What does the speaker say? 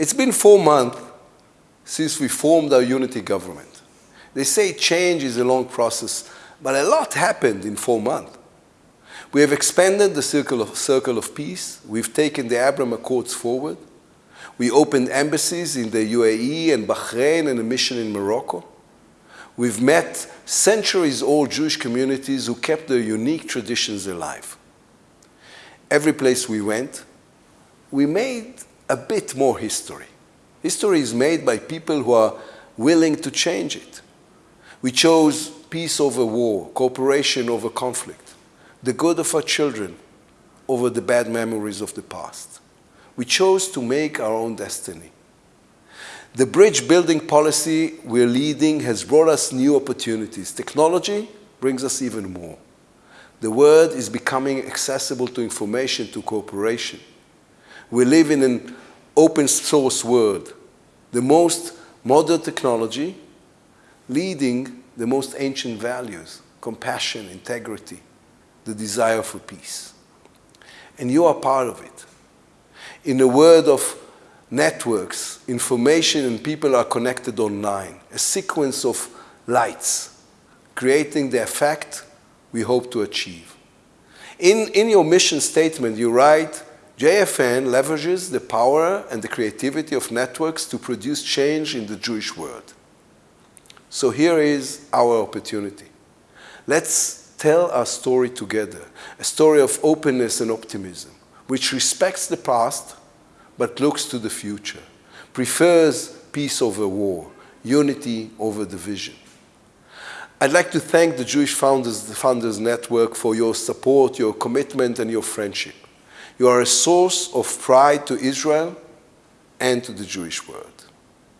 It's been four months since we formed our unity government. They say change is a long process, but a lot happened in four months. We have expanded the circle of, circle of peace. We've taken the Abraham Accords forward. We opened embassies in the UAE and Bahrain and a mission in Morocco. We've met centuries-old Jewish communities who kept their unique traditions alive. Every place we went, we made a bit more history. History is made by people who are willing to change it. We chose peace over war, cooperation over conflict, the good of our children over the bad memories of the past. We chose to make our own destiny. The bridge building policy we're leading has brought us new opportunities. Technology brings us even more. The world is becoming accessible to information, to cooperation. We live in an open source world, the most modern technology leading the most ancient values, compassion, integrity, the desire for peace. And you are part of it. In a world of networks, information and people are connected online, a sequence of lights, creating the effect we hope to achieve. In, in your mission statement, you write, JFN leverages the power and the creativity of networks to produce change in the Jewish world. So here is our opportunity. Let's tell our story together, a story of openness and optimism, which respects the past but looks to the future, prefers peace over war, unity over division. I'd like to thank the Jewish Founders, the Founders Network for your support, your commitment, and your friendship. You are a source of pride to Israel and to the Jewish world.